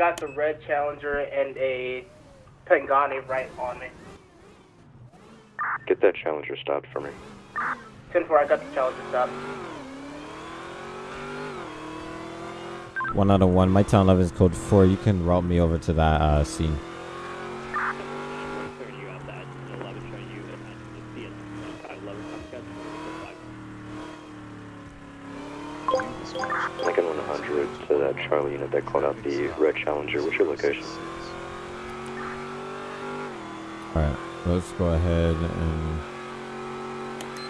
got the red Challenger and a Pangani right on me. Get that Challenger stopped for me. 10-4, I got the Challenger stopped. One out of one. My town 11 is code 4. You can route me over to that uh, scene. Charlie unit that called out the red Challenger. What's your location? Alright, let's go ahead and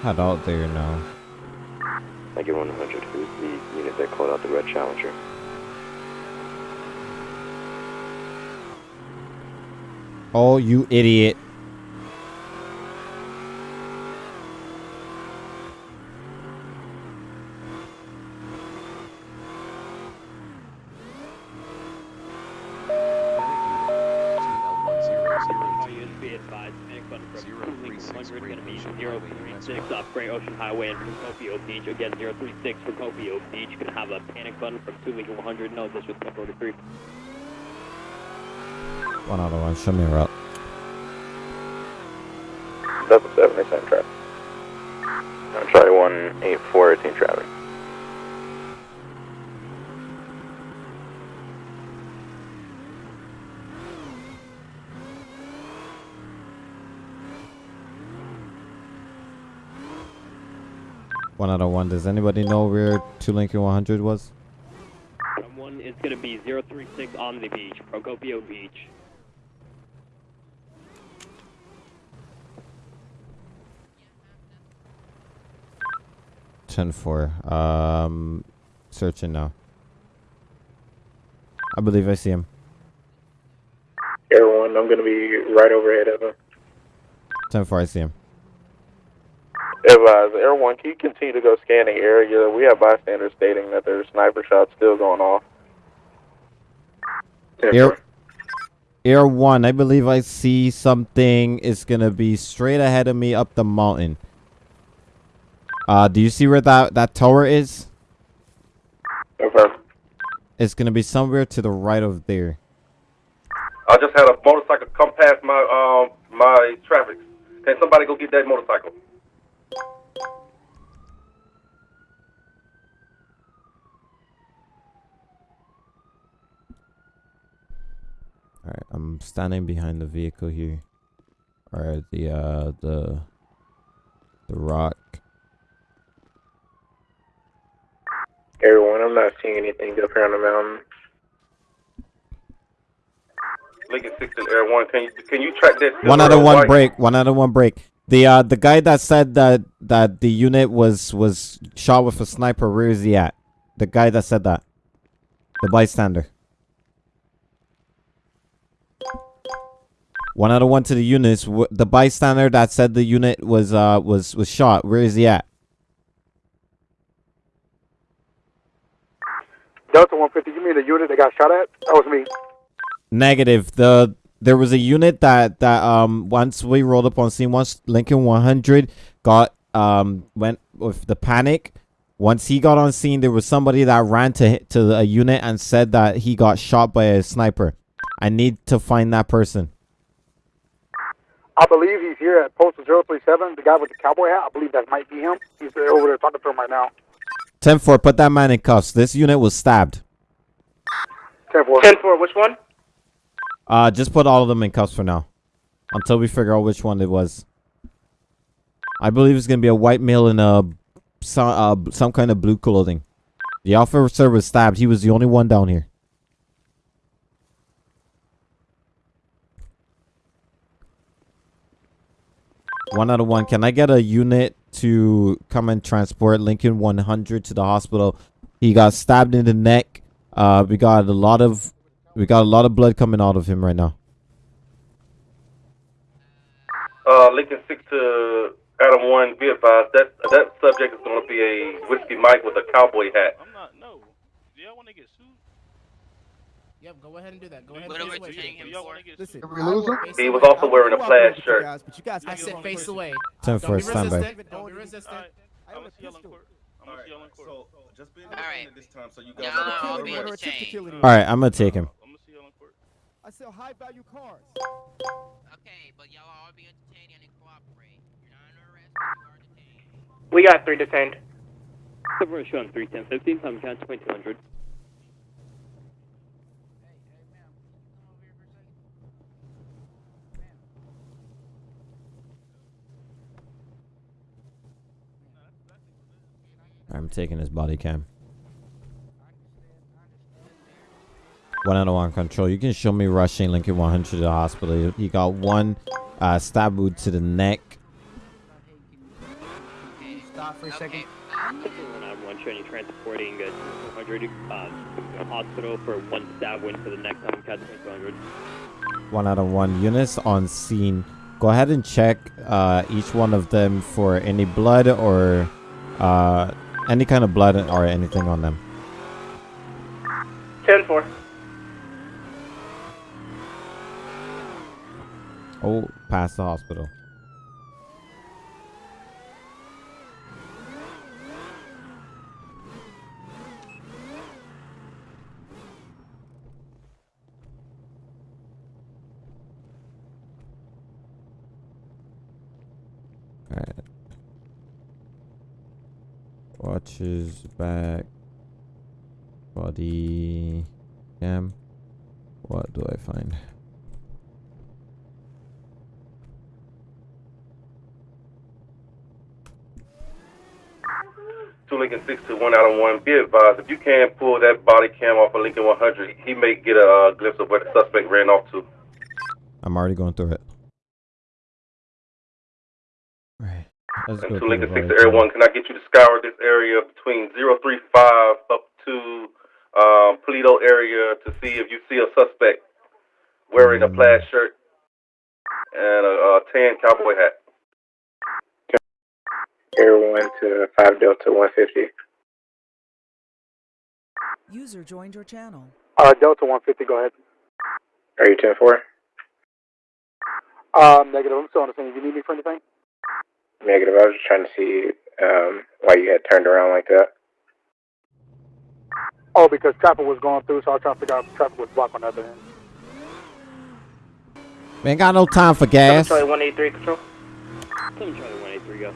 head out there now. Lincoln 100, who's the unit that called out the red Challenger? Oh, you idiot. Highway and Procopio Beach. Again, 036 Procopio Beach. You can have a panic button from 2 Lincoln 100. No, this was 1043. One out of one. Show me a route. Double seven, same traffic. Charlie 184, 18 traffic. One out of one. Does anybody know where 2 Lincoln 100 was? Someone is going to be 036 on the beach, Procopio Beach. Ten four. Um, searching now. I believe I see him. Air One, I'm gonna be right overhead of him. Ten four. I see him. Advise, Air One, can you continue to go scan the area? We have bystanders stating that there's sniper shots still going off. Air, Air one. I believe I see something. It's gonna be straight ahead of me up the mountain. Uh, do you see where that that tower is? Okay. It's gonna be somewhere to the right of there. I just had a motorcycle come past my um my traffic. Can somebody go get that motorcycle? Alright, I'm standing behind the vehicle here. Or the uh the the rock. Everyone, I'm not seeing anything up here on the mountain. Lincoln Six and Air One, can you can you track that? One out of one white? break. One out of one break. The uh the guy that said that that the unit was was shot with a sniper. Where is he at? The guy that said that. The bystander. One out of one to the units. The bystander that said the unit was uh was was shot. Where is he at? Delta 150, you mean the unit that got shot at? That was me. Negative. The there was a unit that that um once we rolled up on scene, once Lincoln 100 got um went with the panic. Once he got on scene, there was somebody that ran to to a unit and said that he got shot by a sniper. I need to find that person. I believe he's here at Postal 037, the guy with the cowboy hat. I believe that might be him. He's uh, over there talking to him right now. 10-4, put that man in cuffs. This unit was stabbed. 10 4. 10-4, which one? Uh, just put all of them in cuffs for now, until we figure out which one it was. I believe it's gonna be a white male in a some uh, some kind of blue clothing. The officer was stabbed. He was the only one down here. One out of one. Can I get a unit to come and transport Lincoln 100 to the hospital? He got stabbed in the neck. Uh, we got a lot of we got a lot of blood coming out of him right now. Uh, Lincoln Six to Adam One, be advised that that subject is going to be a whiskey Mike with a cowboy hat. I'm not. No. Do y'all want to get sued? Yep, go ahead and do that. Go ahead What and are face away. him Listen, for? Listen, we lose him? He was also wearing a plaid shirt. guys, But you guys, I said face away. Ten Don't for be standby. resistant. Don't be resistant. Alright, I'm gonna see y'all in court. I'm gonna see y'all in court. So Alright. this time so you guys no, have I'll be in the chain. All right, I'm gonna take him. I'm gonna see y'all in I sell high value cars. Okay, but y'all all be entertained and cooperate. You're not under arrest, you are detained. We got three detained. Separation on 31015, time count 2200. I'm taking his body cam. One out of one control. You can show me rushing Lincoln 100 to the hospital. He got one uh, stab wound to the neck. Stop for a second. One one showing you transporting uh, 200 uh, to the hospital for one stab wound to the neck, count 2200. One out of one units on scene. Go ahead and check uh, each one of them for any blood or uh, any kind of blood or anything on them. 10 4. Oh, past the hospital. Alright. Watches back. Body cam. What do I find? Two Lincoln six to one out of one. Be advised, if you can pull that body cam off of Lincoln 100, he may get a uh, glimpse of where the suspect ran off to. I'm already going through it. Let's And go two Lincoln the six to Air one, can I get you to scour this area between 035 up to um, Paleto area to see if you see a suspect wearing a Mm. plaid shirt and a, a tan cowboy hat? Air 1 to 5 Delta 150. User joined your channel. Uh, Delta 150, go ahead. Are you 10 4? Um, negative. I'm still on the same. You need me for anything? Negative. I was just trying to see um, why you had turned around like that. Oh, because traffic was going through, so I was trying to figure out if traffic was blocked on the other end. We ain't got no time for gas. Charlie 183 control. 7 Charlie 183, go.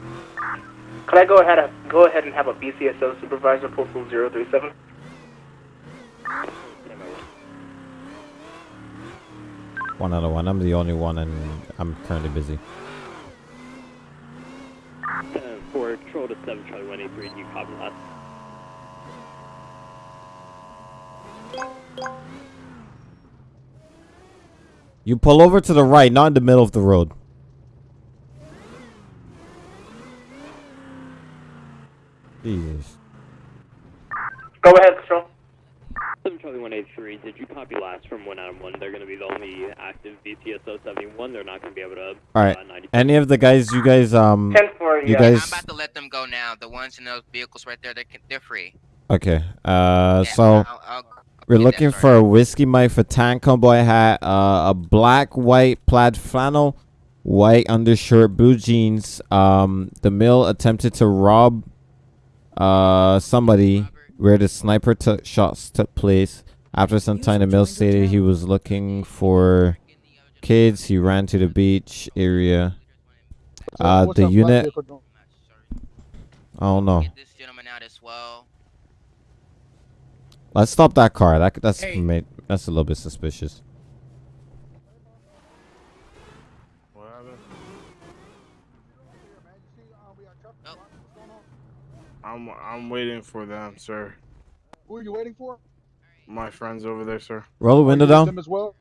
Can I go ahead and go ahead and have a BCSO supervisor postal 037? One out of one. I'm the only one, and I'm currently busy. Uh, for control to 7 Charlie 183, do you copy that? You pull over to the right, not in the middle of the road. Jesus. Go ahead, control. 7 Charlie 183, did you copy last from 1 out of 1? They're going to be the only active VTSO 71. They're not going to be able to. All right. Uh, Any of the guys, you guys, um, 10 4, you yeah. guys. I'm about to let them go now. The ones in those vehicles right there, they're, they're free. Okay. Uh, Yeah, so I'll, I'll we're looking for a whiskey Mike for tan cowboy hat, uh, a black white plaid flannel, white undershirt, blue jeans. Um, the mill attempted to rob, uh, somebody where the sniper took shots took place. After some time, the mill stated he was looking for kids. He ran to the beach area. Uh, the up, unit. I don't know. Get this gentleman out as well. Let's stop that car. That that's Hey. made, that's a little bit suspicious. What? I'm I'm waiting for them, sir. Who are you waiting for? My friends over there, sir. Roll the Are window down. them as well?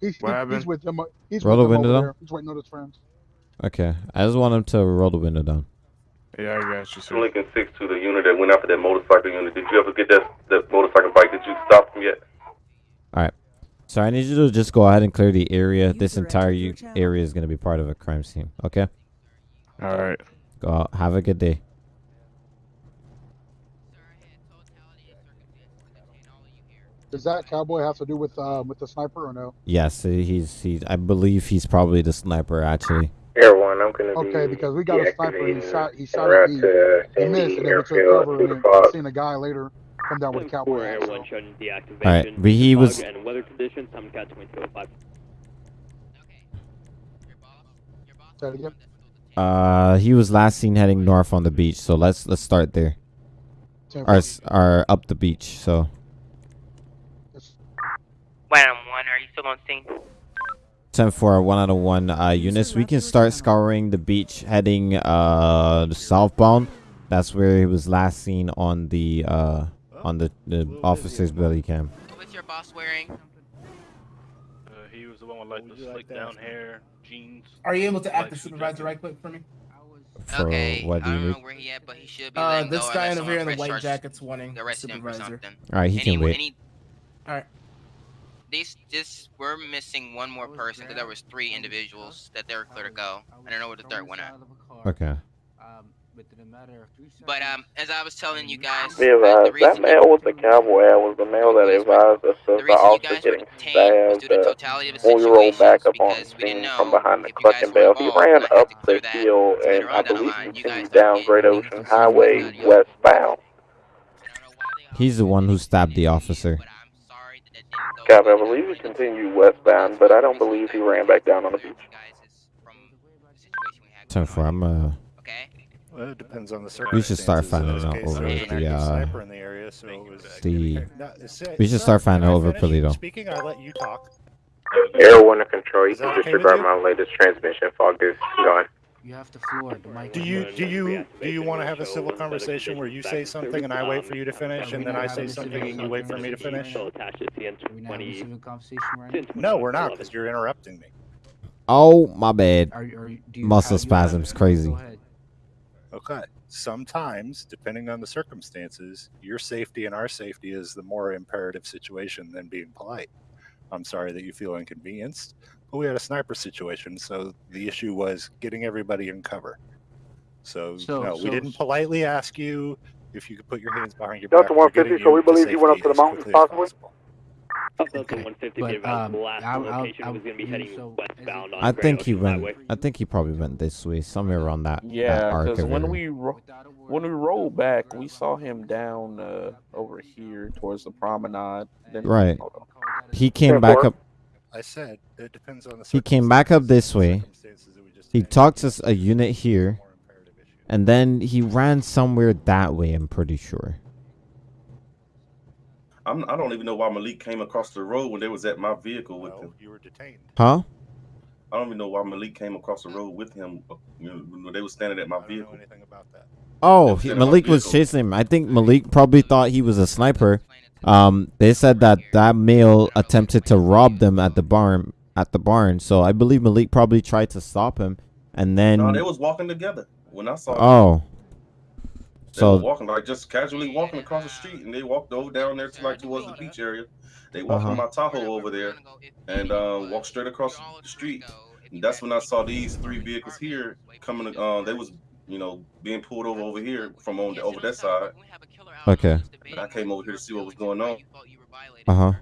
He's, What he- happened? he's with them. uh, He's Roll with the them window over down. there. He's waiting on his friends. Okay, I just want him to roll the window down. Yeah, I got you, Two sir. Lincoln six to the unit that went after that motorcycle unit. Did you ever get that that motorcycle bike? Did you stop them yet? All right. So I need you to just go ahead and clear the area. This entire entered your u- channel. area is going to be part of a crime scene. Okay. All right. Go out. Have a good day. Sir, I had totality and circumstances to detain all of you here. Does that cowboy have to do with uh, with the sniper or no? Yes, he's he's. I believe he's probably the sniper. Actually. Air 1, I'm going to be. Okay, because we got a sniper. He shot. He shot route at me. He missed, and then we took cover and the then fog. seen a guy later come down with a cowboy hat. Air So. 1 showing deactivation. All right, but he was- And weather conditions. I'm cat 2205. Say it again. Uh, he was last seen heading north on the beach. So let's let's start there. Ten Or or up the beach. So One on one, are you still on scene? Ten for one out of one uh units. We can start scouring the beach heading uh southbound. That's where he was last seen on the uh on the, the officer's belly cam. What's your boss wearing? Uh, he was the one with like the slick down hair, jeans. Are you able to act Like the supervisor right quick for me? For okay, what do I you don't need? know where he at, but he should be Uh, letting this guy over here in the white jacket's wanting the him supervisor. something. All right, he can Any- wait. Any, All right. These, this, we're missing one more person because there was three individuals that they were clear to go. I don't know where the third one at. Okay. But um, as I was telling you guys, Be uh, that reason male with the cowboy hat was the male that advised us the of the reason you officer guys were getting stabbed. due to Uh, totality the when we rolled back up on because we scene from behind the if Cluckin' Bell, he ran and I had up to the hill and I on down believe line, continued down Great Ocean Highway out of your- westbound. He's the one who stabbed the officer. Copy, I believe he continued westbound, but I don't believe he ran back down on the beach. Ten for I'm uh Well, it depends on the circumstances. We should start finding out case, over there the uh sniper in the area, so it was the we should start finding out over finish Paleto. Speaking, I let you talk. Air one to control. You can disregard my latest transmission. Fog is going. You have the floor. The mic. Do you do you do you want to have a civil conversation where you say something and I wait for you to finish, and then I say something and you wait for me to finish? We're not having a civil conversation right now. No, we're not, because you're interrupting me. Oh my bad. Are, are, you- Muscle have- you have- spasms crazy. Okay. Sometimes, depending on the circumstances, your safety and our safety is the more imperative situation than being polite. I'm sorry that you feel inconvenienced, but we had a sniper situation, so the issue was getting everybody in cover. So, So- no, so- we didn't politely ask you if you could put your hands behind your back. Delta 150, so we believe he went up to the as mountains possibly? possible. Delta 150 But, gave um, the last I'll- I'll- location I'll was going to be heading so- westbound on I think he went. I think he probably went this way, somewhere around that. that Yeah, because when we ro- when we rolled back, we saw him down uh, over here towards the promenade. Then Right. Hold on. He came Ten back four. up. I said it depends on the He came back up this way. He talked to a unit here, and then he ran somewhere that way. I'm pretty sure. I'm, I don't even know why Malik came across the road when they was at my vehicle with him. You were detained. Huh? I don't even know why Malik came across the road with him. uh, You know, when they were standing at my vehicle. Oh, They he, was in my Malik was chasing him. I think Malik probably thought he was a sniper. Um, they said that that male attempted to rob them at the barn. At the barn, so I believe Malik probably tried to stop him, and then No, they was walking together when I saw. them. oh, They were so walking like just casually walking across the street, and they walked over down there to like towards the beach area. They walked on Uh-huh. my Tahoe over there, and um, walked straight across the street. And that's when I saw these three vehicles here coming. Uh, they was you know being pulled over over here from on the, over that side. okay, And I came over here to see what was going on. uh huh.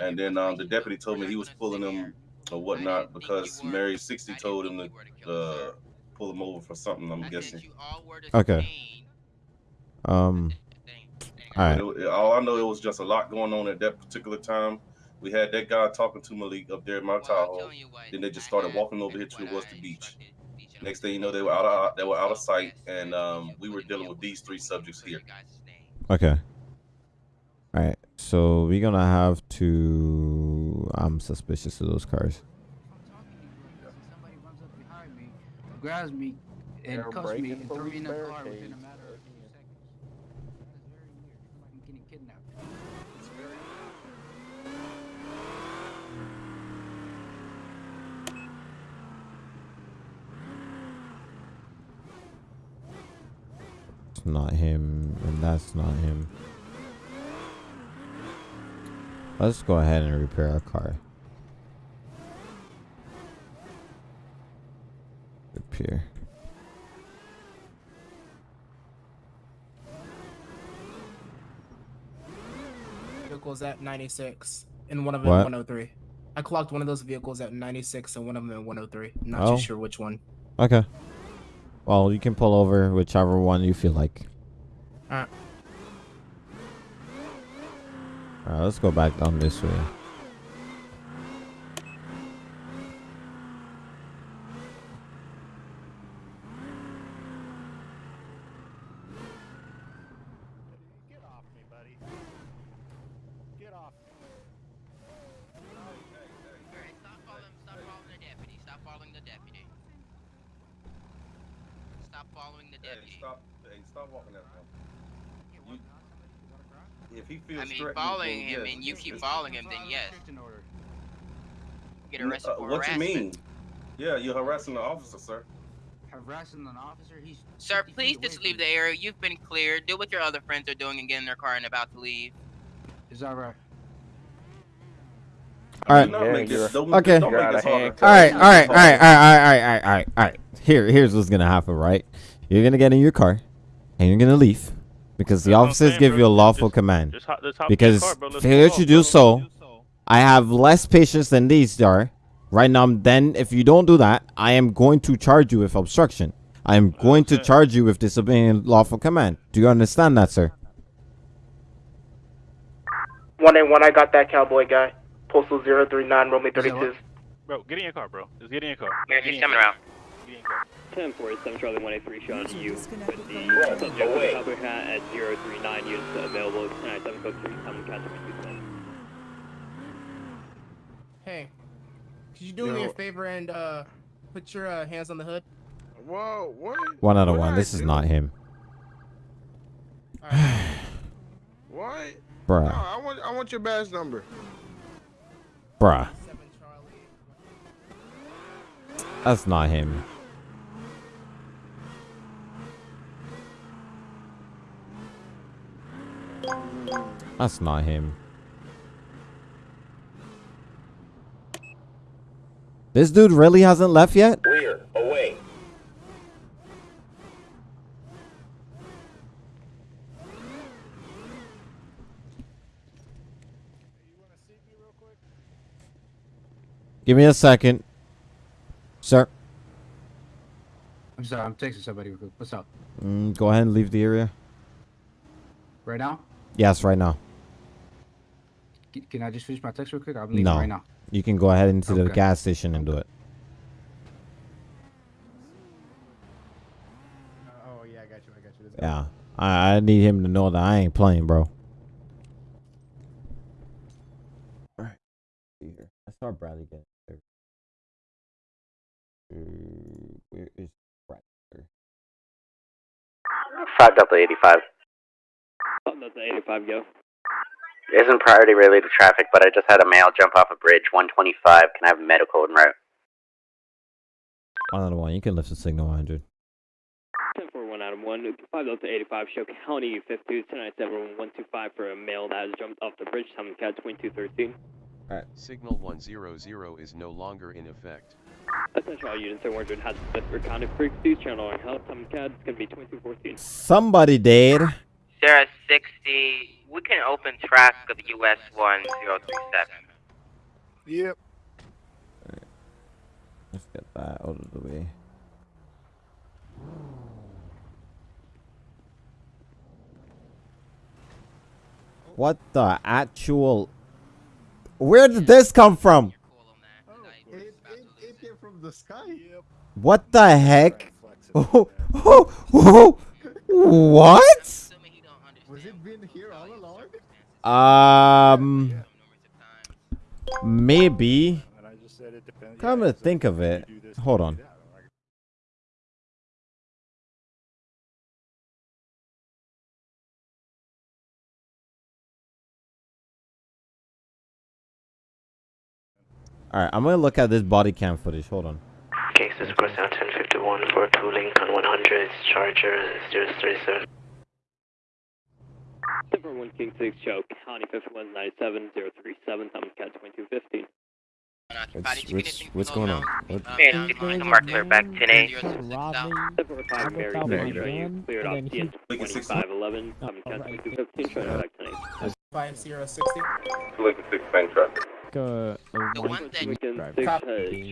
And then um, the deputy told me he was pulling them or whatnot because Mary sixty told him to uh, pull him over for something. I'm guessing. Okay. Um. All right. It- it- all I know, it was just a lot going on at that particular time. We had that guy talking to Malik up there in my Tahoe. Then they just started walking over here towards the beach. Next thing you know, they were out of they were out of sight, and um, we were dealing with these three subjects here. Okay. All right. So we're gonna have to. I'm suspicious of those cars. Somebody runs up behind me, grabs me, and cuffs me, and throws me in a car within a matter of a few seconds. That is very weird. It's like I'm getting kidnapped. It's very. Not him, and that's not him. Let's go ahead and repair our car. Repair. Vehicles at 96 and one of them What? 103. I clocked one of those vehicles at 96 and one of them at 103. I'm not Oh. too sure which one. Okay. Well, you can pull over whichever one you feel like. Alright. Alright, let's go back down this way. Stop, walking. If he feels I mean, following him yes. and you keep following him, then yes. Get uh, arrested uh, for What do you mean? Yeah, you're harassing the officer, sir. Harassing an officer? He's. Sir, please just leave the area. You've been cleared. Do what your other friends are doing and get in their car and about to leave. Is that right? All right. This, okay. All right. All right. All right. All right. All right. All right. All right. Here, here's what's gonna happen, right? You're gonna get in your car, and you're gonna leave, because the That's officers saying, give bro. you a lawful Just- command. just hop- just hop because car, failure go to off, do so, I have less patience than these are. Right now, then, if you don't do that, I am going to charge you with obstruction. I am going to charge you with disobeying lawful command. Do you understand that, sir? One eight one. I got that cowboy guy. Postal zero three nine Romeo thirty two. Bro, get in your car, bro. Just get in your car. Mayor, Get in she's your coming car. around. Get in your car. 1047 Charlie 183 showing you with the Right, subject away. cowboy hat at 039 units available. 1097 code 3, I'm catching 227. Hey, could you do me a favor and uh, put your uh, hands on the hood? Whoa, what? One out of one. did I This is not him, What? Bruh. No, I want I want your badge number. bruh. That's not him. That's not him. This dude really hasn't left yet? Rear, away. Give me a second. Sir, I'm sorry, I'm texting somebody. real quick. What's up? mm, go ahead and leave the area. Right now? Yes, right now. C- Can I just finish my text real quick? I'm leaving No. right now. You can go ahead into the gas station and do it. Oh yeah, I got you. I got you. Let's go. Yeah. I, I need him to know that I ain't playing, bro. Alright. Here. I saw Bradley get there. Uh, where is Bradley? Five Delta eighty five. That's the 85 go. Isn't priority related to traffic, but I just had a male jump off a bridge. One twenty five. Can I have medical en route? One out of one. You can lift the signal 100. 1041 Adam 1, 5 Delta 85, show County 52, 1097 125 for a male that has jumped off the bridge, Tom Cat 2213. Alright. Signal 100 is no longer in effect. Attention all units, 100 has been recounted frequencies, channel on health, Tom Cat, it's going to be 2214. Somebody dead. Sarah 60. We can open track of US 1037. Yep. Let's get that out of the way. What the actual? Where did this come from? Oh, it, it, it came from the sky. What the heck? Oh, oh, oh, what? Was it been here all along? Um, maybe. I just Come to think of it, hold on. All right, I'm gonna look at this body cam footage. Hold on. Cases cross out 1051 for 2 Lincoln 100, Charger 037. Denver 1 King 6 choke, County 5197037, I'm Cat 2215. What's, what's, what's going on? What? Man, it's going somewhere clear back 10 8. Denver 5 Mary, cleared off TN 2511, I'm Cat 2215, trying back 10 8. 5060. Lincoln 6 main truck. Uh, the one that you can six, uh,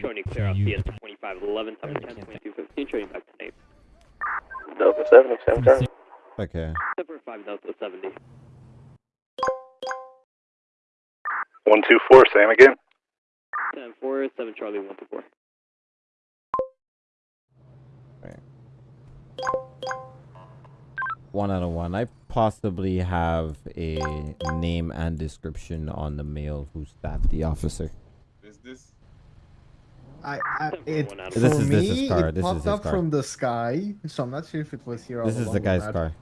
showing clear off the N2511, time 10, 22, 15, showing back to Nate. Delta 77, turn. Okay. 745 Delta 70. 124, same again. 10 4, 7 Charlie 124. One out of one. I possibly have a name and description on the male who stabbed the officer. Is this I, I it This for is- this me, is car, it this is popped up car. from the sky, so I'm not sure if it was here. This is the guy's not. car.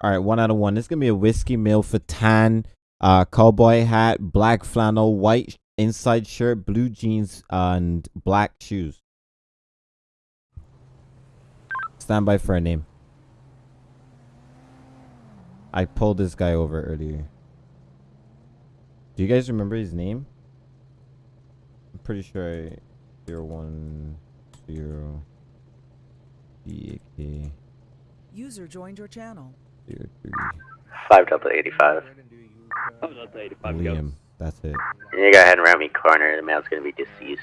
All right, one out of one. This is gonna be a whiskey meal for tan, uh, cowboy hat, black flannel, white inside shirt, blue jeans, and black shoes. Stand by for a name. I pulled this guy over earlier. Do you guys remember his name? I'm pretty sure I zero one zero B A K User joined your channel. Zero three Five Delta 85. Five Delta 85 go. Liam. That's it. You go ahead and round me corner. The male's gonna be deceased.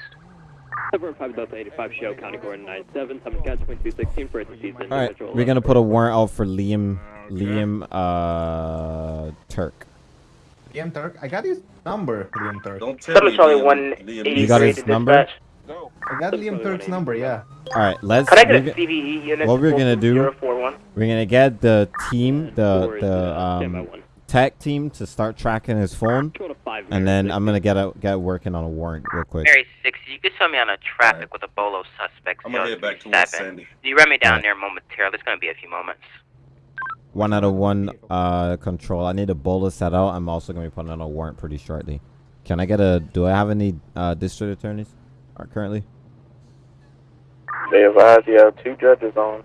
Over 5 Delta 85 show, county coordinate 97, Summon Cat 2216 for season. All right, we're gonna put a warrant out for Liam. Liam uh Turk. Liam Turk, I got his number. Liam Turk. Don't Seven Charlie one You got his number. I got Liam Turk's number. Yeah. All right, let's. Could I get we're a CVE unit? What we're gonna do? We're gonna get the team, the the um tech team, to start tracking his phone, and then I'm gonna get a, get working on a warrant real quick. Mary 6, you could tell me on a traffic with a bolo suspect. I'm gonna head back towards 037. Sandy. You run me down there momentarily. It's gonna be a few moments. One out of one uh control. I need a bolo set out. I'm also gonna be putting on a warrant pretty shortly. Can I get a? Do I have any uh district attorneys? Uh, currently. They advise you have two judges on.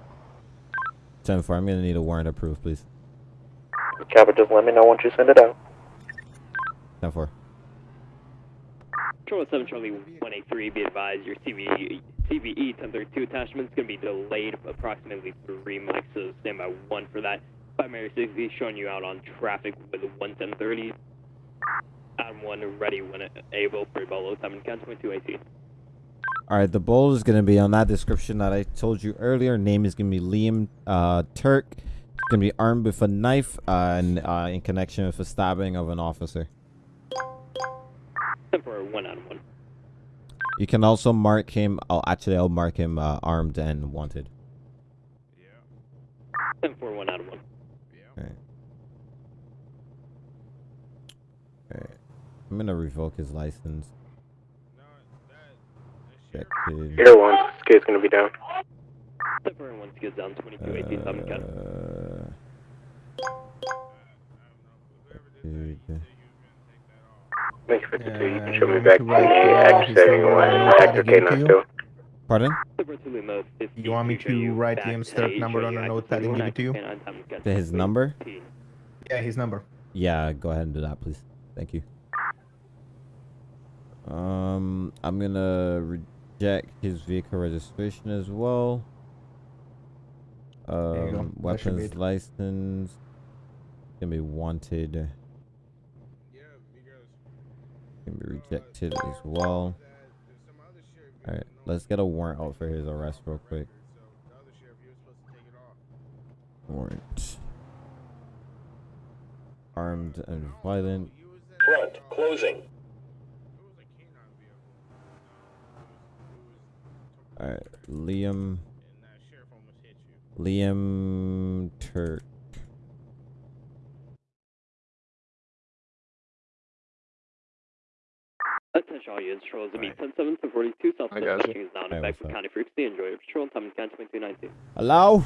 Ten four. I'm gonna need a warrant approved, please. Captain, just let me know once you send it out. Ten four. Control 7 Charlie 183, be advised your CVE, CVE 1032 attachment is going to be delayed approximately three mics, so stand by one for that. Primary 60 showing you out on traffic with 11030. Adam 1 ready when able for Bolo, Summon Cat 2218. All right, the bowl is gonna be on that description that I told you earlier. Name is gonna be Liam uh, Turk. He's gonna be armed with a knife uh, and uh, in connection with a stabbing of an officer. Ten one of one. You can also mark him. I'll actually I'll mark him uh, armed and wanted. Ten for one out of one. Alright. Alright. I'm gonna revoke his license. Rejected. Here one, skate's gonna be down. Ten for one skids down 2218, Summon Cat. Rejected. Make 52, you Uh, can show me back want to me to write the down his X71 number and Hector give it to K92. Pardon? You want me to write Liam's third number on a notepad and give it to you? To his number? Yeah, his number. Yeah, go ahead and do that, please. Thank you. Um, I'm gonna reject his vehicle registration as well. Um, That should be weapons license. Gonna be wanted. Gonna be rejected as well. Alright, let's get a warrant out for his arrest real quick. Warrant. Armed and violent. Front, closing. Alright, Liam. Liam Turk. Attention all units, patrol is going to be 10 to 42, South I got is now in Hey, effect for up? County Frequency. Enjoy your patrol, Summon Cat 2219. Hello?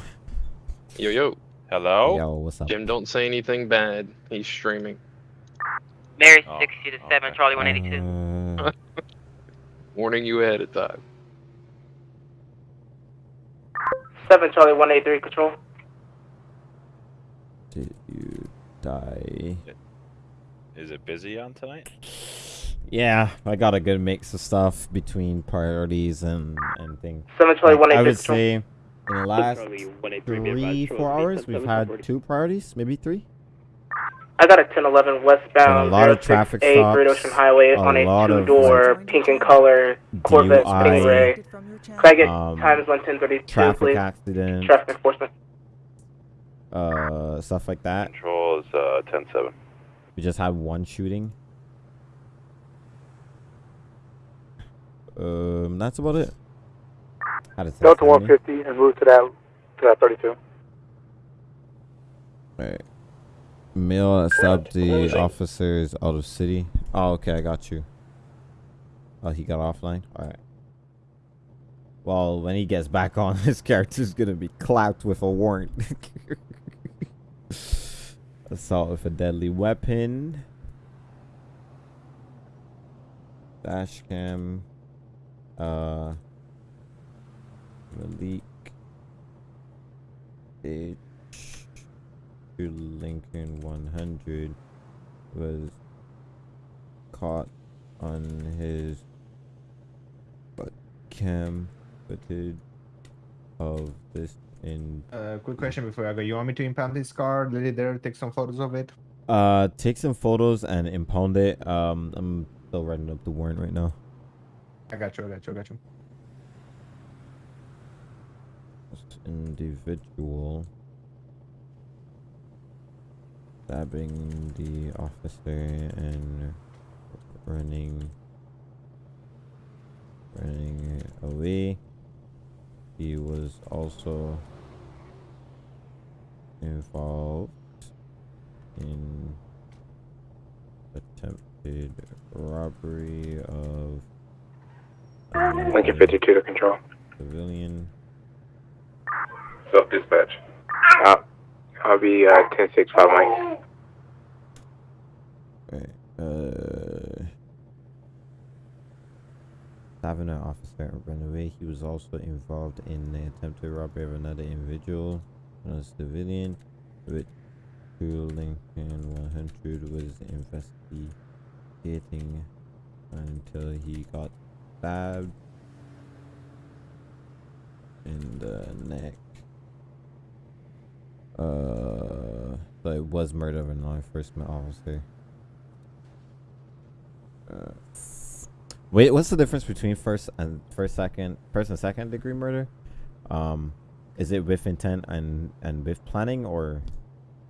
Yo, yo. Hello? Yo, what's up? Jim, don't say anything bad. He's streaming. Mary Oh, 60 to 7, Charlie 182. Uh, Warning you ahead of time. 7 Charlie 183, control. did you die? Is it busy on tonight? Yeah, I got a good mix of stuff between priorities and and things. Seven Charlie, Like, one eight I would say in the last Charlie, 183, be advised, three, four is gonna be hours, we've had two priorities, maybe three. I got a 1011 Been a westbound lot of traffic 06A Great Ocean Highway a on a two-door pink in color Corvette DUI, Stingray. Could I get um, times 1032, traffic please? accident, Traffic enforcement. uh, stuff like that. Control is uh, 10-7. We just had one shooting. Um, that's about it. Had a Delta 150 and move to that to that 32. Alright. Mail accept the officers out of city. Oh, okay, I got you. Oh, he got offline. All right. Well, when he gets back on, his character's gonna be clapped with a warrant. Assault with a deadly weapon. Dash cam. Uh. Malik. H. Lincoln 100 was caught on his butt cam footage of this in Uh, quick question before I go. You want me to impound this car, let it there, take some photos of it? uh take some photos and impound it um i'm still writing up the warrant right now I got you, I got you, I got you. This individual stabbing the officer and running running away he was also involved in attempted robbery of Lincoln 52 to control. civilian Self dispatch. Uh, I'll be uh, 10 6 5 Mike. Uh, stabbing an officer ran away. He was also involved in the attempted robbery of another individual, a civilian, which True Lincoln 100 was investigating until he got stabbed in the neck. Uh, so it was murder of a law enforcement officer. Uh, wait, what's the difference between first and first, second, first and second degree murder? Um, is it with intent and and with planning, or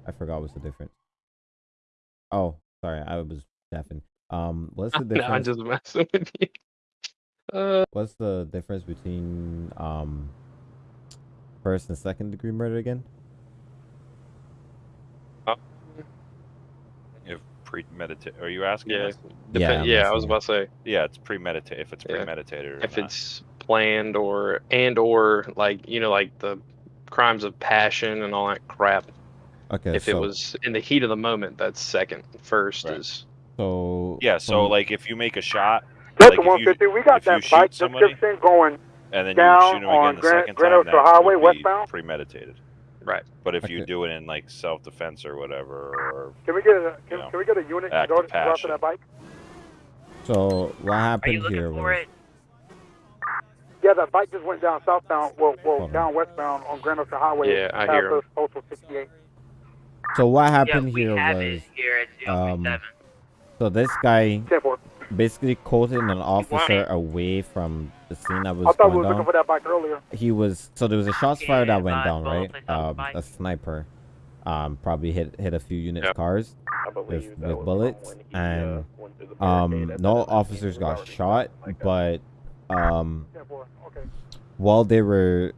I forgot what's the difference. Oh, sorry, I was deafened. Um, what's the No, difference? I'm just messing with you. Uh, What's the difference between um first and second degree murder again? If premeditated, are you asking? Yeah, us? Yeah, I'm yeah, I was about to say Yeah, it's premeditated. If it's Yeah. premeditated or if not. it's planned or and or like you know like the crimes of passion and all that crap. Okay, if it was in the heat of the moment, that's second. First is So Yeah, so from- like if you make a shot, Delta like if you, 150, we got that shoot bike somebody description going and then down you shoot him on again the Grand- second Grand time, Oaks that Highway would be westbound? premeditated. Right. But if you do it in like self-defense or whatever, or Can we get a can, know, can we get a unit to go of to go after passion. that bike? So what happened here was Yeah, that bike just went down southbound, well, well Hold down westbound on Grand Oaks Highway. Yeah, I past hear 'em. those Postal 68. so what happened we here have was it here at um so this guy 10-4. basically quoted an officer away from the scene that was I thought we were looking for that bike earlier. He was so there was a shots fired that went down, right? Um, a sniper, um, probably hit hit a few units Yeah. cars with, with bullets, when he, uh, and went through the um, no officers got shot, but um, 10-4. Okay. while they were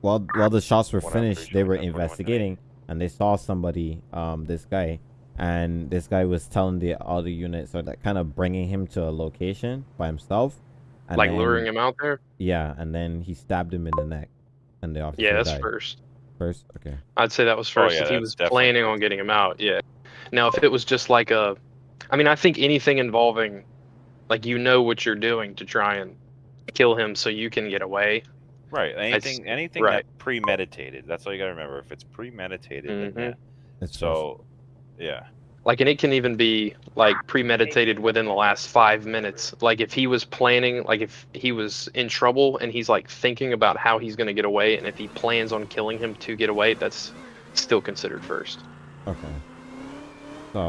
while while the shots were One finished, they were investigating and they saw somebody, um, this guy, and this guy was telling the other units, so that kind of bringing him to a location by himself, and like then- luring him out there. Yeah, and then he stabbed him in the neck, and the officer Yeah, that's died. first. First, okay. I'd say that was Oh, first yeah, if he was definitely planning on getting him out. Yeah. Now, if it was just like a, I mean, I think anything involving, like you know what you're doing to try and kill him so you can get away. right, anything anything right. that premeditated. That's all you got to remember. If it's premeditated, then Mhm. yeah. It's So, yeah. Like, and it can even be like premeditated within the last five minutes. Like, if he was planning, like if he was in trouble and he's like thinking about how he's going to get away, and if he plans on killing him to get away, that's still considered first. Okay. So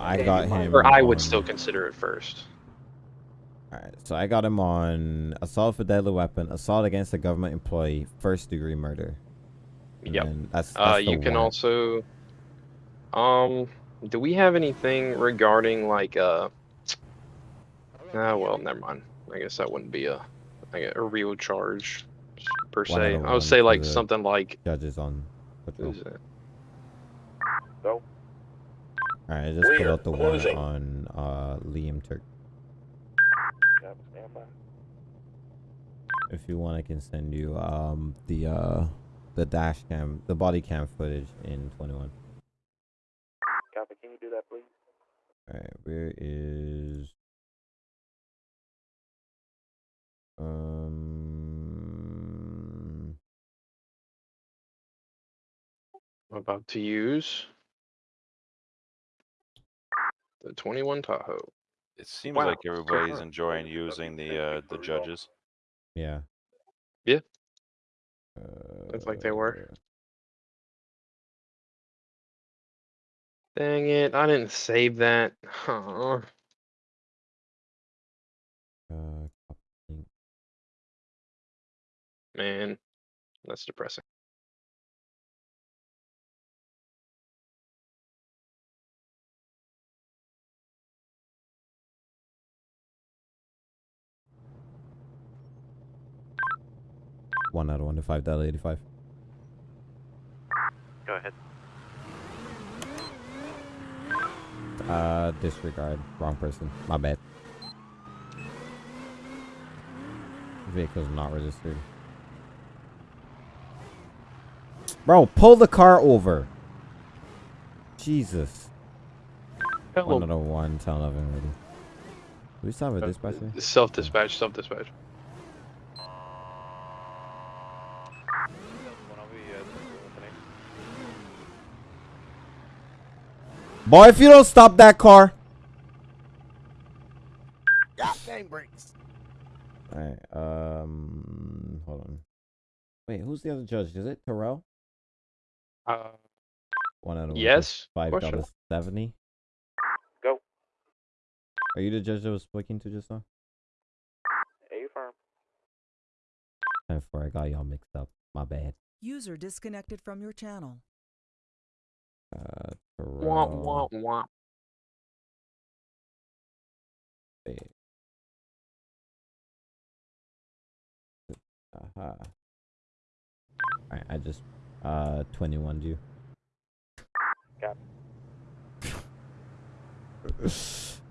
I got him. Or I would on- still consider it first. Alright, so I got him on assault with deadly weapon, assault against a government employee, first degree murder. And Yep. then That's, Uh, that's the you can warrant. also, um, do we have anything regarding like uh? Ah, well, never mind. I guess that wouldn't be a, like a real charge per se. I would say like something like Judges on patrol. who's it? So, Alright, I just put out the closing. one on uh, Liam Turk. If you want, I can send you um the uh the dash cam, the body cam footage in 21. Copy. Can you do that, please? Alright, where is um I'm about to use the 21 Tahoe. It seems Wow. like everybody's enjoying using the uh, the judges. yeah. Yeah. Looks like they were. Dang it, I didn't save that. Huh. Uh, Man, that's depressing. one out of one to five dot eighty five. Go ahead. Uh, disregard. Wrong person. My bad. Vehicle's not registered. Bro, pull the car over. Jesus. Hello. Of one, ten eleven ready. Do we still have a dispatcher? Self-dispatch, Self dispatch, self dispatch. Boy, if you don't stop that car. God dang brakes. Alright, um, hold on. Wait, who's the other judge? Is it Terrell? Uh, One out of one. yes, Five question. dollars seventy. Go. Are you the judge that was speaking to just now? A firm. And for I got y'all mixed up. My bad. User disconnected from your channel. Uh, Terrell. wah, wah. Wait. Aha. Alright, I just uh 21 you. Got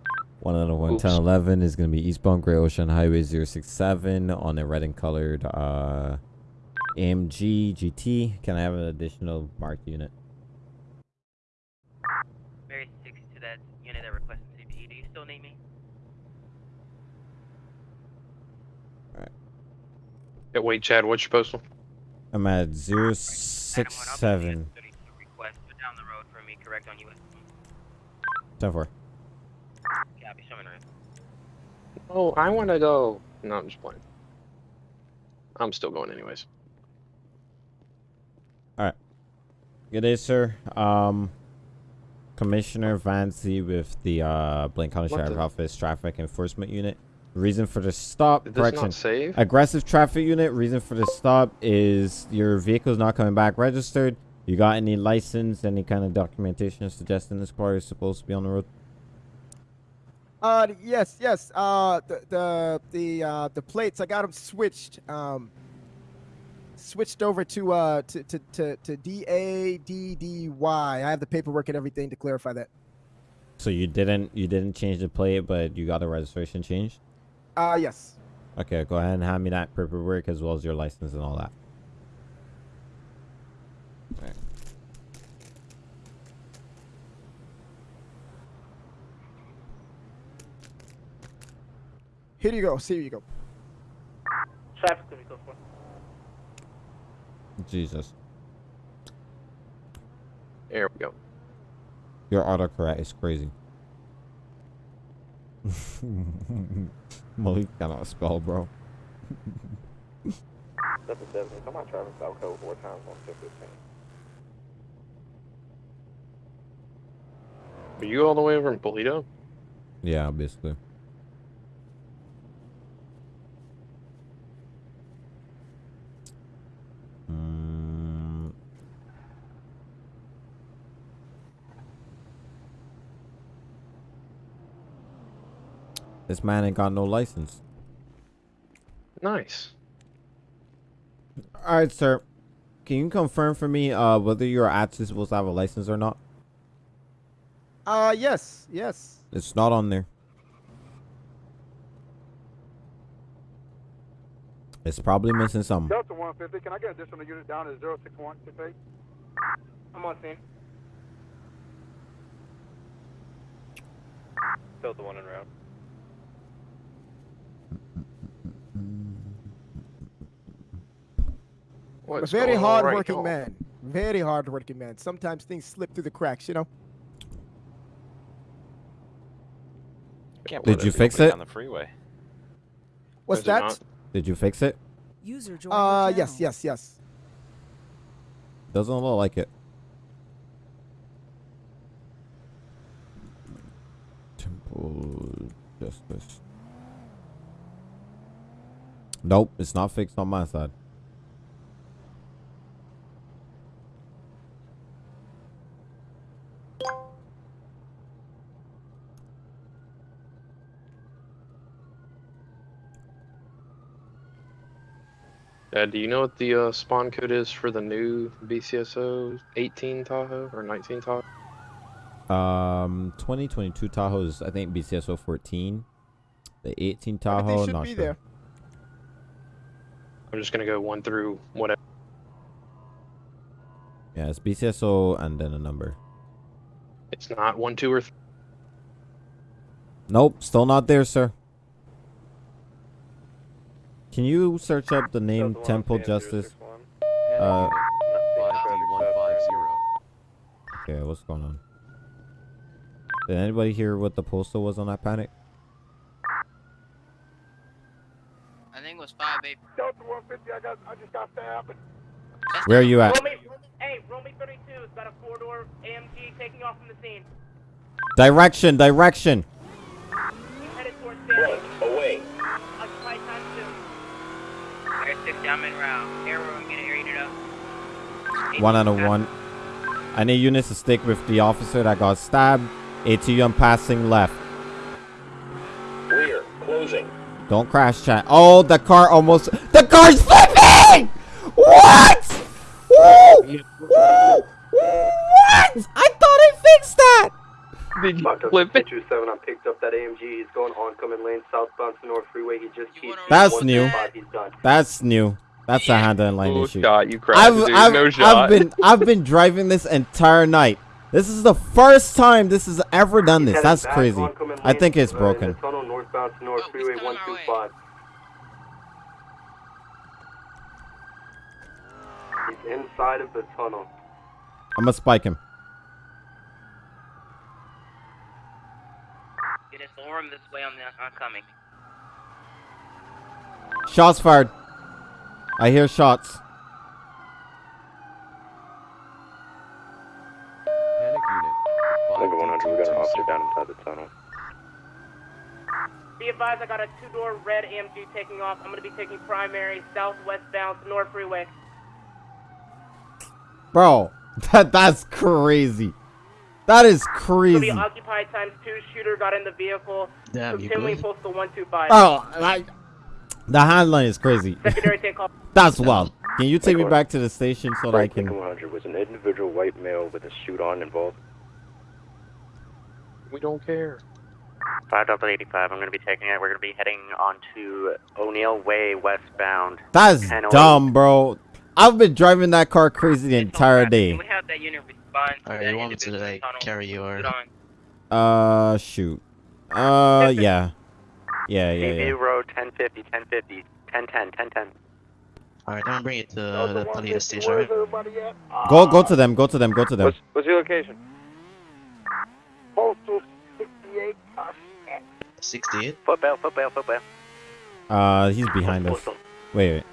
One out of one, Oops. 10, 11 is going to be eastbound Great Ocean Highway 067 on a red and colored uh, AMG GT. Can I have an additional marked unit? Very six to that unit that requested CPE. Do you still need me? Yeah, wait, Chad, what's your postal? I'm at 067. Request, but down the road for me, correct on US. 10 4. Copy, showing. Oh, I want to go. No, I'm just playing. I'm still going anyways. Alright. Good day, sir. Um, Commissioner Vancy with the uh, Blaine County What Sheriff the- Office Traffic Enforcement Unit. Reason for the stop, Did this not correction. save? Aggressive traffic unit. Reason for the stop is your vehicle's not coming back registered. You got any license, any kind of documentation suggesting this car is supposed to be on the road? Uh, yes, yes. Uh, the the the uh the plates I got them switched. Um, switched over to uh to to to, to D A D D Y. I have the paperwork and everything to clarify that. So you didn't you didn't change the plate, but you got the registration changed. Uh, yes. Okay, go ahead and hand me that paperwork as well as your license and all that. Alright. Here you go. See you go. Traffic to vehicle four. Jesus, There we go. your autocorrect is crazy. Malik cannot spell, bro. Seven seven. Come on, Travis. South Code four times one six fifteen. Are you all the way over in Paleto? Yeah, basically. Mm. This man ain't got no license. Nice. All right, sir. Can you confirm for me uh whether your ads is supposed to have a license or not? Uh, Uh, yes, yes. It's not on there. It's probably missing something. Delta 150, can I get additional unit down to 06168? I'm on scene. Delta 1 en route. A very hard-working man. Very hard-working man. Sometimes things slip through the cracks, you know. Can't Did you fix it? On the freeway. What's that? Did you fix it? User joined Uh, yes, yes, yes. Doesn't look like it. Temple Justice. Nope, it's not fixed on my side. Dad, do you know what the uh, spawn code is for the new BCSO 18 Tahoe or 19 Tahoe? Um, 2022 Tahoe is I think BCSO 14. The 18 Everything Tahoe, should not be sure. there. I'm just gonna go one through whatever. Yeah, it's BCSO and then a number. It's not one, two, or three. Nope, still not there, sir. Can you search up the name Temple Justice? Uh, okay, what's going on? Did anybody hear what the postal was on that panic? I think it was five eight. Delta 150, I got, I just got stabbed. Where are you at? Romy, hey, Romy 32 has got a four-door AMG taking off from the scene. Direction, direction. Air 60, I'm route. Air room, get air unit up. One out of one. I need units to stick with the officer that got stabbed. ATM passing left. Rear. Closing. Don't crash chat. Oh, the car almost. The car's flipping! What? Woo! Woo! What? I thought I fixed that! Did you Locked flip it? 227, I picked up that AMG. He's going oncoming lane southbound to North Freeway. He just keeps. That's new. 125, That's new. That's a handling line Oh, issue. shot, you crashed, I've, dude. I've, No I've been I've been driving this entire night. This is the first time this has ever done this. That's crazy. I think it's uh, broken. Tunnel northbound to North Freeway 125. He's inside of the tunnel. I'm gonna spike him. Get us Orem this way on the oncoming. Shots fired. I hear shots. Number 100, we got an officer down inside the tunnel. Be advised, I got a two-door red AMG taking off. I'm gonna be taking primary southwestbound to North Freeway. Bro, that that's crazy. That is Gonna crazy. occupied times two. Shooter got in the vehicle. Damn, you Continuing good? postal one two five. Bro, like the handline is crazy. Secondary take off. That's wild. Can you take me back to the station so that I can? Lincoln 100 was an individual white male with a suit on involved. We don't care. 5 double 85, I'm going to be taking it. We're going to be heading on to O'Neill Way westbound. That's 1008. dumb, bro. I've been driving that car crazy the entire day. We have that unit respond to Alright, you want me to like tunnel. carry your Get. Uh, shoot. Uh, yeah. Yeah, yeah, CB yeah. Road 1050, 1050, 1010, 1010. Alright, I'm gonna bring it to the police station. Right? Go, go to them. Go to them. Go to them. What's, what's your location? Postal 68. Uh, 68. Footbell, footbell, footbell. Uh, he's behind us. Wait, wait.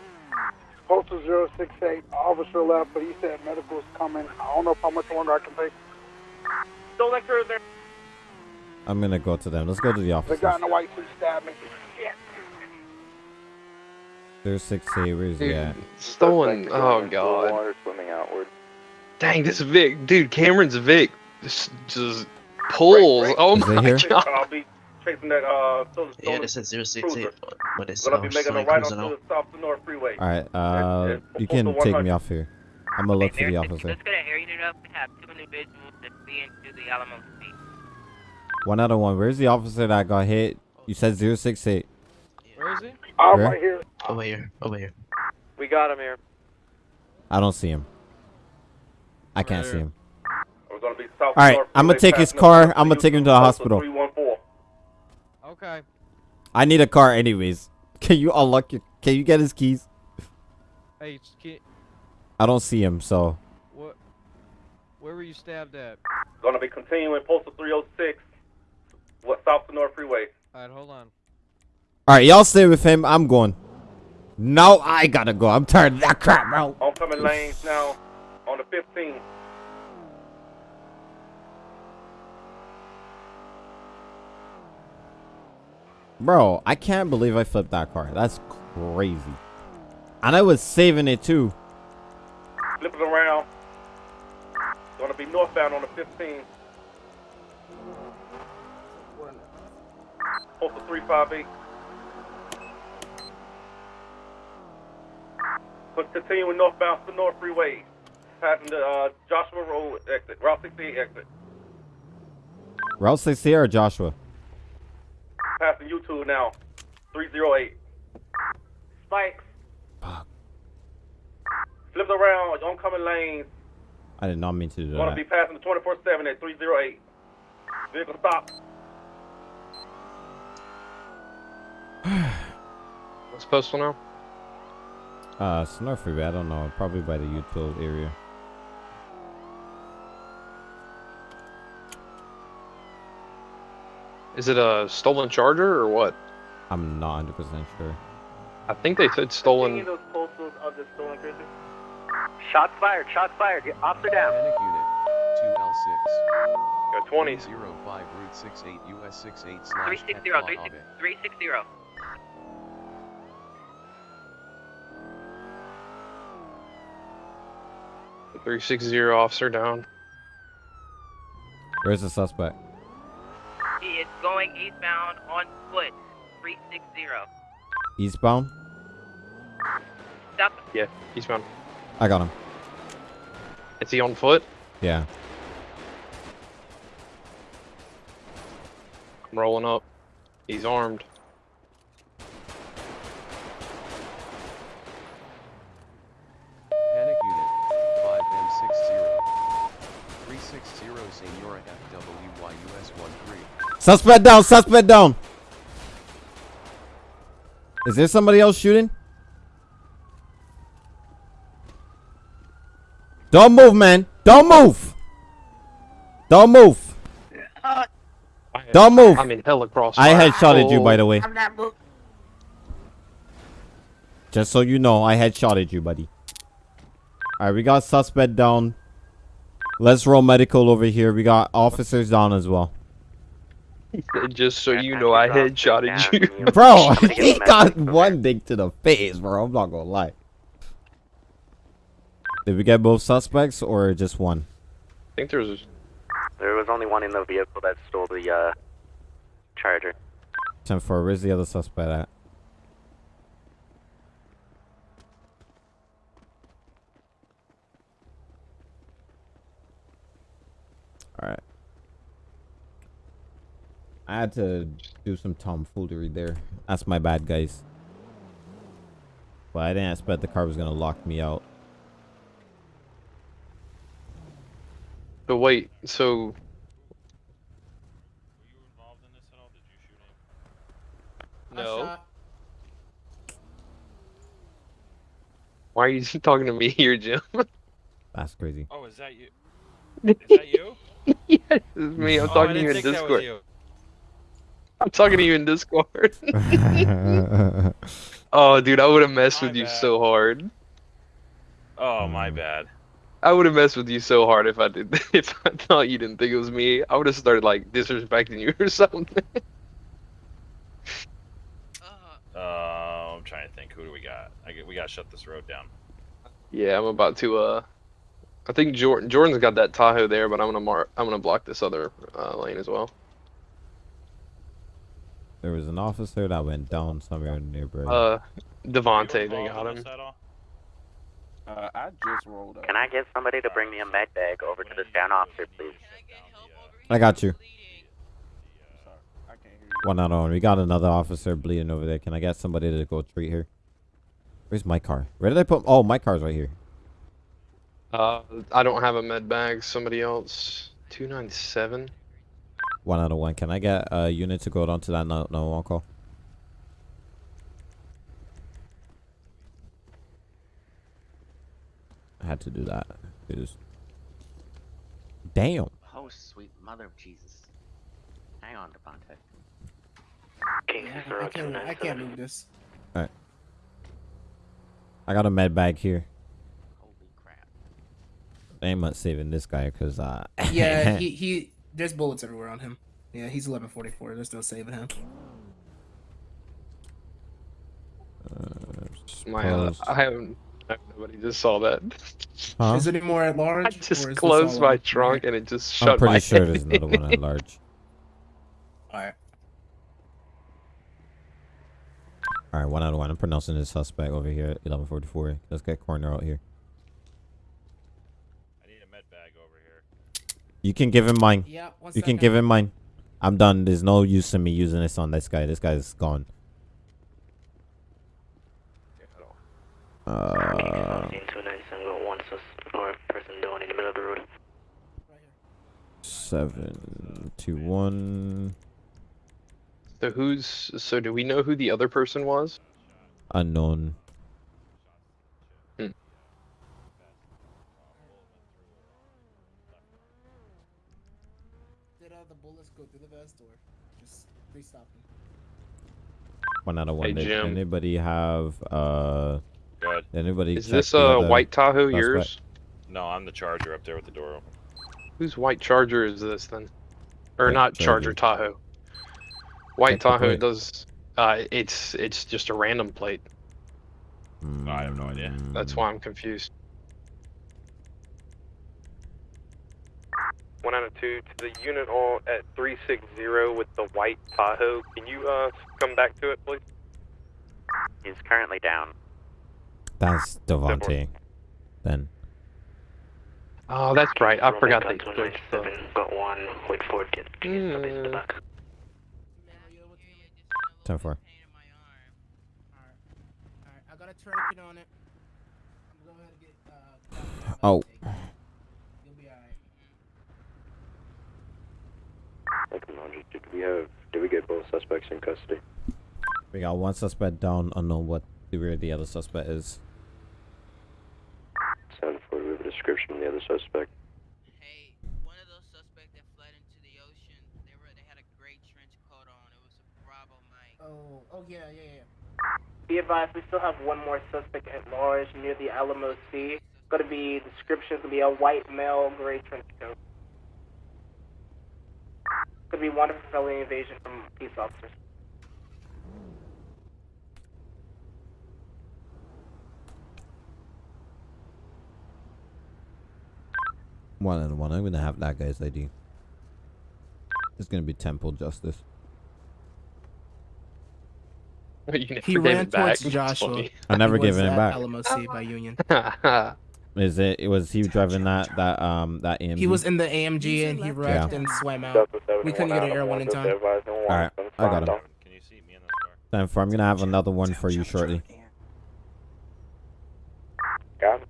Postal 068. Officer left, but he said medical's coming. I don't know how much longer I can take. Stolen cruiser. I'm gonna go to them. Let's go to the office. The office. guy in the white suit stabbed me. Shit. There's six eight. yeah. he stolen. Oh god. Water swimming outward. Dang, this Vic, dude. Cameron's Vic just just pulls. Oh Is it my here? god. I'll be chasing that uh stolen Yeah, stolen this is 068, but it's Gonna be making a right cruising onto the south to North Freeway. All right. Uh, and you postal can take me off here. I'm gonna look for the officer. Let's get an air up. We have two individuals that flee into the Alamo Street. One out of one. Where's the officer that got hit? You said 068. Where is he? I'm Where? right here. Over here. Over here. We got him here. I don't see him. I can't see him. We're gonna be south. All right, north I'm gonna take his car. I'm gonna take him to the hospital. 314. Okay. I need a car anyways. Can you unlock your? Can you get his keys? Hey, s- ki- I don't see him, so what? Where were you stabbed at? Gonna be continuing postal 306. What south to north freeway? All right, hold on. all right, y'all stay with him. I'm going. No, I gotta go. I'm tired of that crap, bro. Oncoming lanes now on the 15. Bro, I can't believe I flipped that car. That's crazy. And I was saving it too. Flipping around. Gonna be northbound on the 15. Postal 358. But continuing northbound to North Freeway. Passing the uh, Joshua Road exit, Route 68 exit. Route 60 or Joshua? Passing YouTube now. 308. Spikes. Flipped around, oncoming lanes. I did not mean to do Gonna that. be passing the 24 7 at 308. Vehicle stop. What's postal now? Uh, it's North Freeway. I don't know. Probably by the utility area. Is it a stolen charger or what? I'm not 100% sure. I think they said stolen. those postals of the stolen cruiser? Shots fired. Shots fired. Get officer down. Panic unit 2L6. Got 20s. 05 Route 68 US 68 slash 360. Hector 360. Ave. 360. Three six zero officer down. Where's the suspect? He is going eastbound on foot. 360. Eastbound? Stop. Yeah, eastbound. I got him. Is he on foot? Yeah. I'm rolling up. He's armed. Panic unit 5M60. 360 Senora FWY US 13. Suspect down. Suspect down. Is there somebody else shooting? Don't move, man. Don't move. Don't move. Don't move. I'm in hella cross. I headshotted you, by the way. I'm not moving. Just so you know, I headshotted you, buddy. Alright, we got suspect down. Let's roll medical over here. We got officers down as well. Just so you know, I headshotted you. Bro, he got one dick to the face, bro. I'm not gonna lie. Did we get both suspects or just one? I think there's. There was only one in the vehicle that stole the uh, charger. 10 4. Where's the other suspect at? Alright. I had to do some tomfoolery there. That's my bad, guys. But I didn't expect the car was gonna lock me out. But wait, so. No. Why are you talking to me here, Jim? That's crazy. Oh, is that you? Is that you? yes, it's me. I'm Oh, talking to you in think that was Discord. You. I'm talking to you in Discord. oh, dude, I would have messed with you so hard. Oh, my bad. I would have messed with you so hard if I did. If I thought you didn't think it was me, I would have started like disrespecting you or something. Uh, I'm trying to think. Who do we got? I get, we gotta shut this road down. yeah, I'm about to. Uh, I think Jordan Jordan's got that Tahoe there, but I'm gonna mark. I'm gonna block this other uh, lane as well. There was an officer that went down somewhere nearby. Uh, Devonte, they got him. Uh, I just rolled up. Can I get somebody to bring me a med bag over to this down officer, please? I got you. One out on. We got another officer bleeding over there. Can I get somebody to go treat her? Where's my car? Where did I put? Oh, my car's right here. Uh, I don't have a med bag. Somebody else. Two nine seven. One out of one. Can I get a unit to go down to that no no one call? I had to do that. It is. Damn. Oh, sweet mother of Jesus. Hang on, Devontae. Yeah, I can't. I can't move this. Alright. I got a med bag here. Holy crap. They ain't much saving this guy because uh Yeah, he he. There's bullets everywhere on him. Yeah, he's 1144. There's no saving him. My, uh, I haven't. Nobody just saw that. Huh? Is it any more at large? I just is closed my trunk and it just shut I'm pretty sure head there's another one at large. Alright. Alright, one out of one. I'm pronouncing this suspect over here at 1144. Let's get corner out here. I need a med bag over here. You can give him mine. Yeah, one you can give him mine. I'm done. There's no use in me using this on this guy. This guy's gone. Uh, Two nine seven got one sus or person down in the middle of the road. seven two one So who's? So do we know who the other person was? unknown. Did uh, the bullets go through the vest or just they stopped him? One out of one. Hey, Did Jim. anybody have uh? Good. Anybody? Is this the uh other white Tahoe suspect? yours? No, I'm the charger up there with the door open. Whose white Charger is this then? Or White not Charger Charger. Tahoe. White Check Tahoe does. Uh, it's it's just a random plate. I have no idea. That's why I'm confused. One out of two to the unit all at three six zero with the white Tahoe. Can you uh come back to it, please? He's currently down. That's Devontae. Then Oh, that's right. I Roman forgot gun they two nine switched. the- seven got one with four kids. in the back. ten four. Alright, I got a tourniquet on it. I'm gonna go ahead and get uh. Oh, You'll be alright. Did we have? Did we get both suspects in custody? we got one suspect down. Unknown what where the other suspect is. Seven four. We have a description of the other suspect. Hey, one of those suspects that fled into the ocean, they were they had a gray trench coat on. It was a Bravo Mike. Oh, oh yeah, yeah, yeah. Be advised, we still have one more suspect at large near the Alamo Sea. It's Going to be description going to be a white male, gray trench coat. Could be wanted for felony invasion from police officers. One out of one. I'm gonna have that guy's ID. It's gonna be Temple Justice. He ran it back. towards Joshua. I never He was given it back. Alamo Sea by Union. Is it? It was he driving that that um that AMG. He was in the AMG and he wrecked and swam out. We couldn't get an air one in time. All right, I got him. Can you see me in this car? Time for. I'm gonna have another one for you shortly. Got him.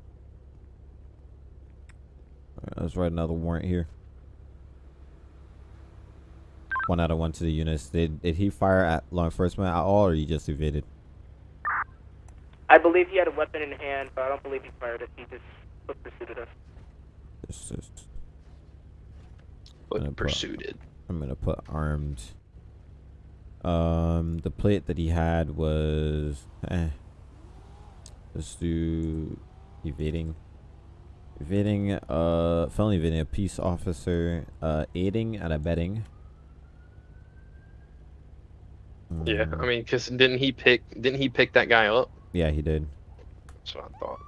Alright, let's write another warrant here. One out of one to the units. Did did he fire at law enforcement at all, or he just evaded? I believe he had a weapon in hand, but I don't believe he fired it. He just pursued us. This is. But gonna put- pursued. I'm gonna put armed. Um, the plate that he had was. Eh. Let's do evading. Evading, uh, felony evading a peace officer, uh, aiding and abetting. Yeah, Mm, I mean, cause didn't he pick? Didn't he pick that guy up? Yeah, he did. That's what I thought.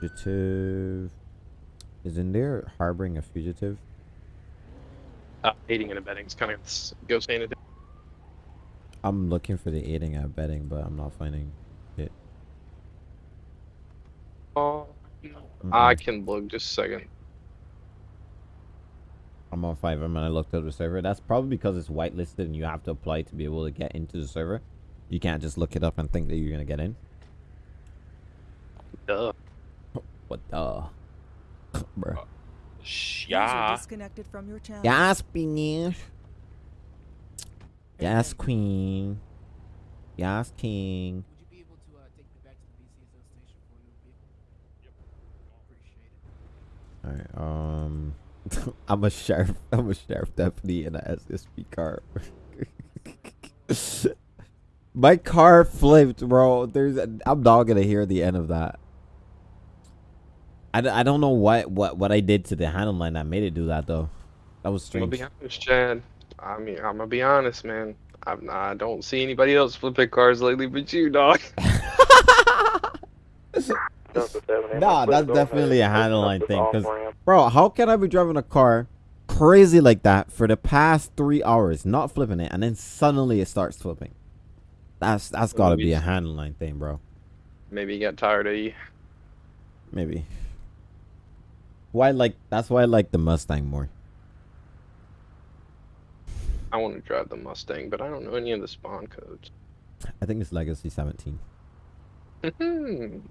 Fugitive. Is in there harboring a fugitive? Uh, aiding and abetting is kind of goes hand. I'm looking for the aiding and abetting, but I'm not finding it. Oh, I can look just a second. I'm on five and I looked up the server. That's probably because it's whitelisted and you have to apply to be able to get into the server. You can't just look it up and think that you're gonna get in. Duh. What the? Bruh. User Yeah. disconnected from your channel. Yes, Beanish. Yes, Queen. Yes, King. Would you be able to uh, take me back to the BCSO station for a new? Appreciate it. Alright, um I'm a sheriff I'm a sheriff deputy in an SSP car. My car flipped, bro. There's a, I'm not gonna hear the end of that. I, d- I don't know what, what what I did to the handle line that made it do that though. That was I'm gonna be honest, Chad. I mean, I'm gonna be honest, man. I'm not, I don't see anybody else flipping cars lately but you, dog. Nah, that's definitely a handle line thing. Cause, bro, how can I be driving a car crazy like that for the past three hours, not flipping it, and then suddenly it starts flipping? That's that's gotta be a handle line thing, bro. Maybe he got tired of you. Maybe. Why like that's why I like the Mustang more. I want to drive the Mustang, but I don't know any of the spawn codes. I think it's Legacy 17.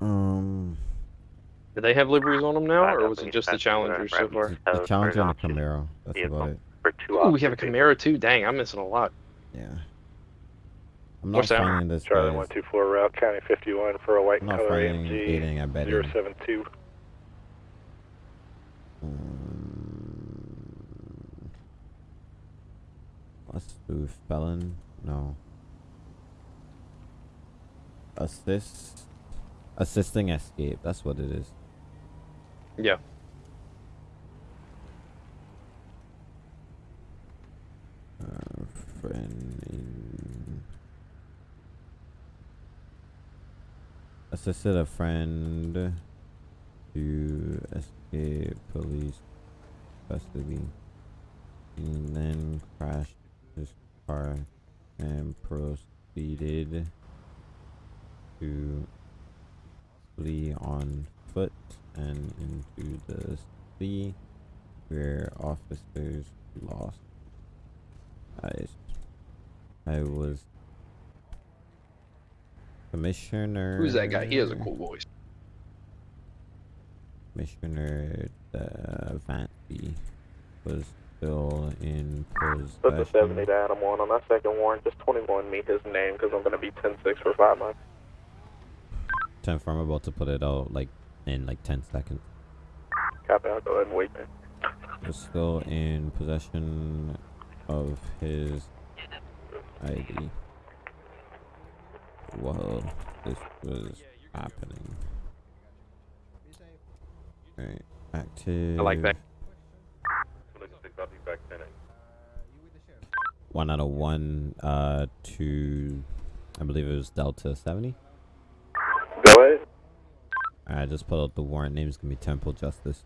Um, Do they have liveries on them now, or was it just the Challenger so far? the Challenger and the Camaro. That's about it. Ooh, we have a Camaro too. Dang, I'm missing a lot. Yeah. I'm not What's that? finding this Charlie 124 Route County 51 for a white I'm not color finding AMG anything I bet. in. 072. Let's hmm. do felon. No. Assist. Assisting escape. That's what it is. Yeah. Friend in... Assisted a friend to escape police custody. And then crashed his car and proceeded to flee on foot and into the sea where officers lost eyes. I was commissioner. Who's that guy? He has a cool voice. Commissioner uh, Vanty was still in Put the 70 to Adam 1 on that second warrant. Just 21 me his name because I'm going to be 10-6 for 5 months. Ten I'm about to put it out like in like ten seconds. Copy, I'll go ahead and wait man. Was still in possession of his ID while this was happening. Alright, active. I like that. One out of one, uh, to, I believe it was Delta 70. Go ahead. I just pulled out the warrant. Name's gonna be Temple Justice.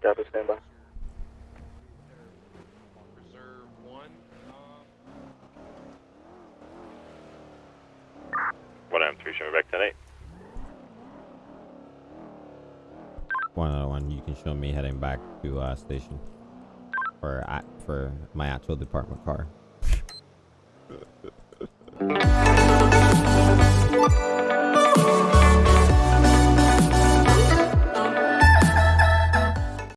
Copy, stand by. One M three, show me back tonight. One show me heading back to uh, station for for my actual department car.